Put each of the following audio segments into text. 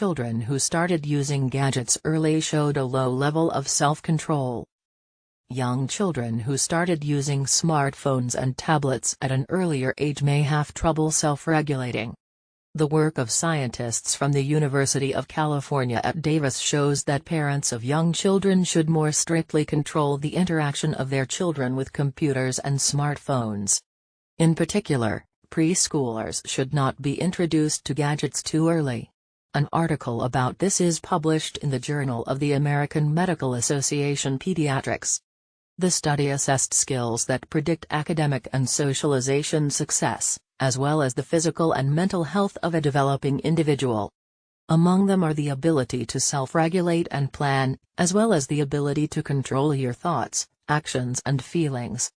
children who started using gadgets early showed a low level of self-control. Young children who started using smartphones and tablets at an earlier age may have trouble self-regulating. The work of scientists from the University of California at Davis shows that parents of young children should more strictly control the interaction of their children with computers and smartphones. In particular, preschoolers should not be introduced to gadgets too early. An article about this is published in the Journal of the American Medical Association Pediatrics. The study assessed skills that predict academic and socialization success, as well as the physical and mental health of a developing individual. Among them are the ability to self-regulate and plan, as well as the ability to control your thoughts, actions and feelings.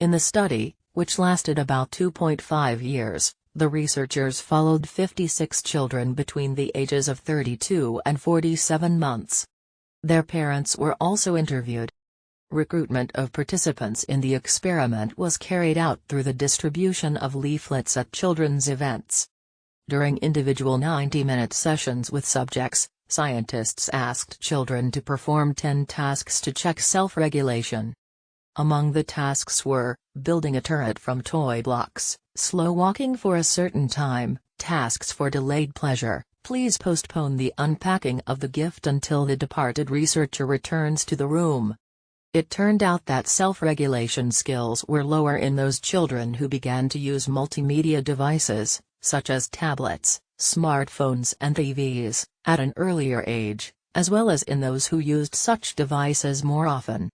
In the study, which lasted about 2.5 years, the researchers followed 56 children between the ages of 32 and 47 months. Their parents were also interviewed. Recruitment of participants in the experiment was carried out through the distribution of leaflets at children's events. During individual 90-minute sessions with subjects, scientists asked children to perform 10 tasks to check self-regulation. Among the tasks were, building a turret from toy blocks, slow walking for a certain time, tasks for delayed pleasure, please postpone the unpacking of the gift until the departed researcher returns to the room. It turned out that self-regulation skills were lower in those children who began to use multimedia devices, such as tablets, smartphones and TVs, at an earlier age, as well as in those who used such devices more often.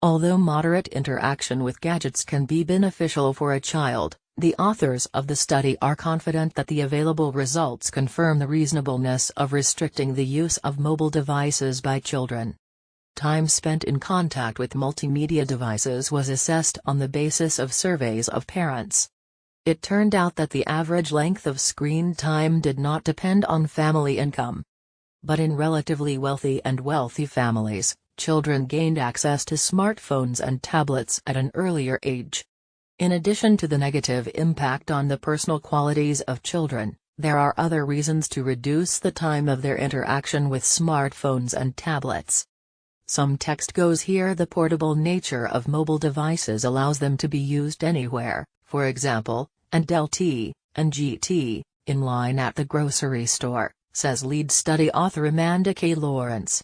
Although moderate interaction with gadgets can be beneficial for a child, the authors of the study are confident that the available results confirm the reasonableness of restricting the use of mobile devices by children. Time spent in contact with multimedia devices was assessed on the basis of surveys of parents. It turned out that the average length of screen time did not depend on family income. But in relatively wealthy and wealthy families, children gained access to smartphones and tablets at an earlier age. In addition to the negative impact on the personal qualities of children, there are other reasons to reduce the time of their interaction with smartphones and tablets. Some text goes here the portable nature of mobile devices allows them to be used anywhere, for example, and LT, and GT, in line at the grocery store, says lead study author Amanda K. Lawrence.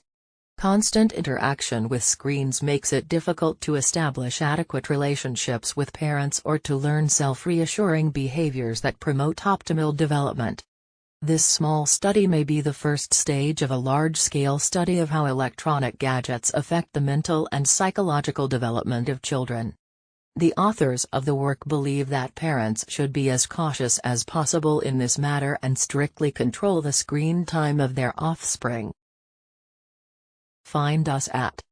Constant interaction with screens makes it difficult to establish adequate relationships with parents or to learn self-reassuring behaviors that promote optimal development. This small study may be the first stage of a large-scale study of how electronic gadgets affect the mental and psychological development of children. The authors of the work believe that parents should be as cautious as possible in this matter and strictly control the screen time of their offspring. Find us at